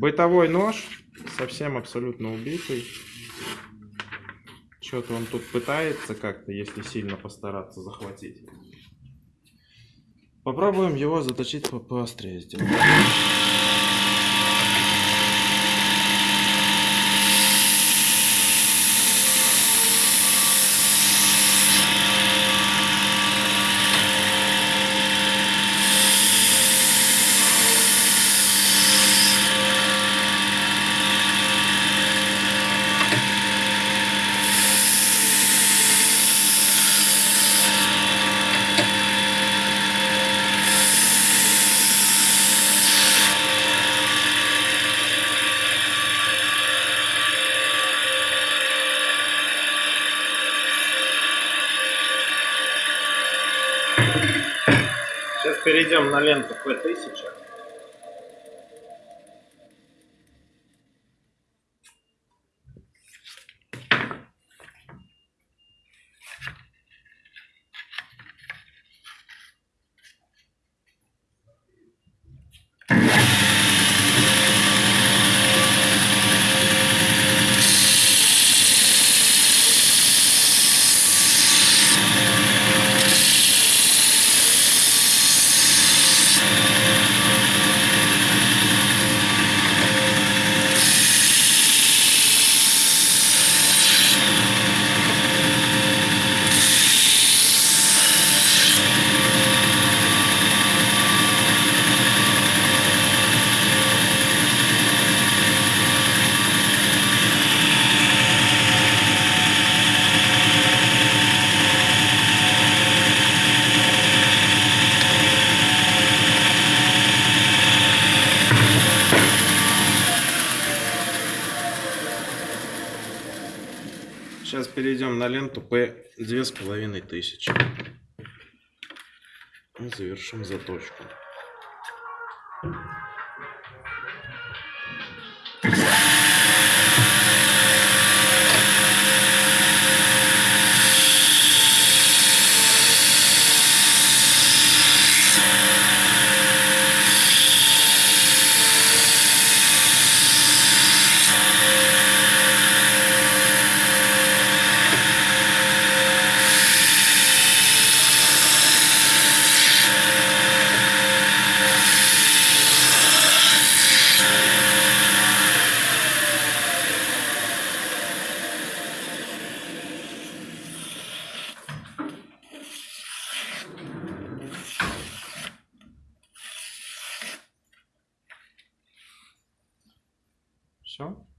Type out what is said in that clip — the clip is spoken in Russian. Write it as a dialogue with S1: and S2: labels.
S1: Бытовой нож, совсем абсолютно убитый. Что-то он тут пытается как-то, если сильно постараться захватить. Попробуем его заточить по поострее сделать. Перейдем на ленту P1000. Сейчас перейдем на ленту P две с половиной тысячи. И завершим заточку. só.